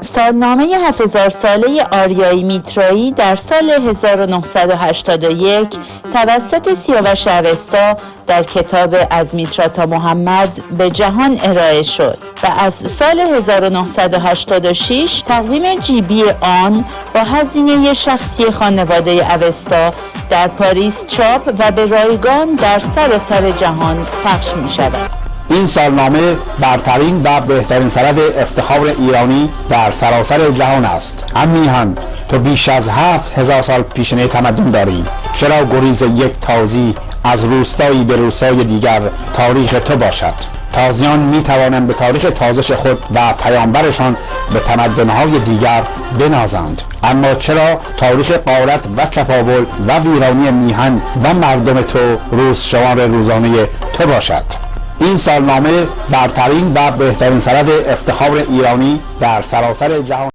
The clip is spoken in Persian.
سالنامه 7000 ساله آریایی میترایی در سال 1981 توسط سیاوش اوستا در کتاب از میترا تا محمد به جهان ارائه شد و از سال 1986 تقویم جیبی آن با هزینه شخصی خانواده اوستا در پاریس چاپ و به رایگان در سراسر جهان پخش می شود. این سالنامه برترین و بهترین سند افتخار ایرانی در سراسر جهان است. هم میهن تو بیش از هفت هزار سال پیشنه تمدن داری. چرا گریز یک تازی از روستایی به روستای دیگر تاریخ تو باشد؟ تازیان می توانند به تاریخ تازش خود و پیامبرشان به تمدنهای دیگر بنازند. اما چرا تاریخ قارت و چپاول و ویرانی میهن و مردم تو روز شمار روزانه تو باشد؟ این سالنامه برترین و بهترین سند افتخار ایرانی در سراسر جهان